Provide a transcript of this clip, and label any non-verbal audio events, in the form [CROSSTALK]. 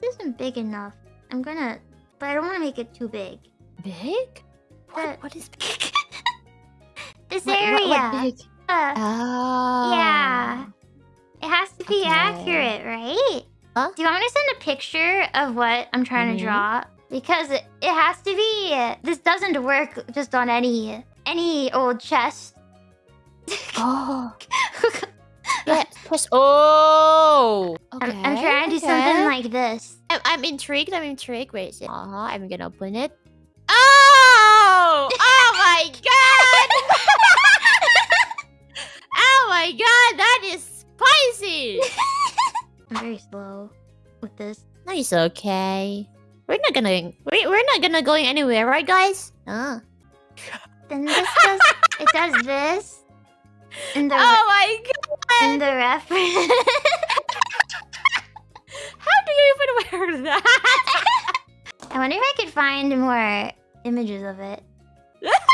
This isn't big enough. I'm gonna, but I don't want to make it too big. Big? The- What, what is [LAUGHS] big? This What- area. what- what big? uh, Oh. Yeah. It has to be Okay. accurate, right? Huh? Do you want me to send a picture of what I'm trying Mhm. to draw? Because it, it has to be. This doesn't work just on any any old chest. [LAUGHS] Oh. Yeah, press. Oh. I'm, I'm trying to do something like this. I'm, I'm intrigued. I'm intrigued. Wait a second. Uh huh. I'm gonna open it. Oh! Oh my god! [LAUGHS] oh my god! That is spicy. I'm very slow with this. No, it's okay. We're not gonna. We, we're not gonna going anywhere, right, guys? Ah. [LAUGHS] Then this does it does this. And the Oh my god! And the reference. [LAUGHS] How do you even wear that? I wonder if I could find more images of it. [LAUGHS]